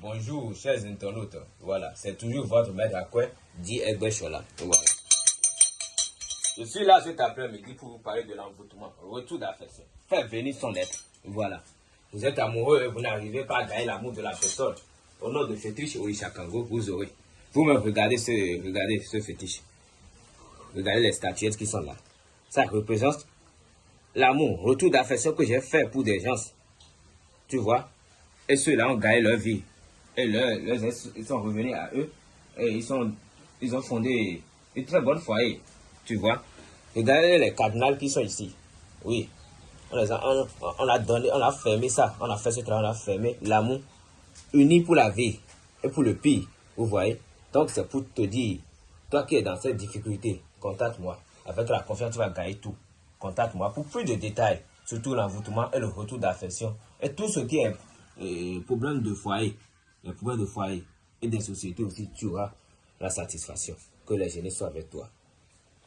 Bonjour, chers internautes. Voilà, c'est toujours votre maître à quoi dit Egbe Chola. Voilà. Je suis là cet après-midi pour vous parler de l'envoûtement, retour d'affection. Faites venir son être. Voilà. Vous êtes amoureux et vous n'arrivez pas à gagner l'amour de la personne. Au nom de fétiche Orishakango, vous aurez. Vous-même regardez ce, regardez ce fétiche. Regardez les statuettes qui sont là. Ça représente l'amour, retour d'affection que j'ai fait pour des gens. Tu vois? Et ceux-là ont gagné leur vie. Et leurs, ils sont revenus à eux. Et ils, sont, ils ont fondé une très bonne foyer. Tu vois Regardez les cardinals qui sont ici. Oui. On, les a, on, a donné, on a fermé ça. On a fait ce travail, on a fermé l'amour uni pour la vie et pour le pire. Vous voyez Donc c'est pour te dire, toi qui es dans cette difficulté, contacte-moi. Avec la confiance, tu vas gagner tout. Contacte-moi pour plus de détails, surtout l'envoûtement et le retour d'affection. Et tout ce qui est euh, problème de foyer, les problèmes de foyer et des sociétés aussi, tu auras la satisfaction. Que les génies soient avec toi.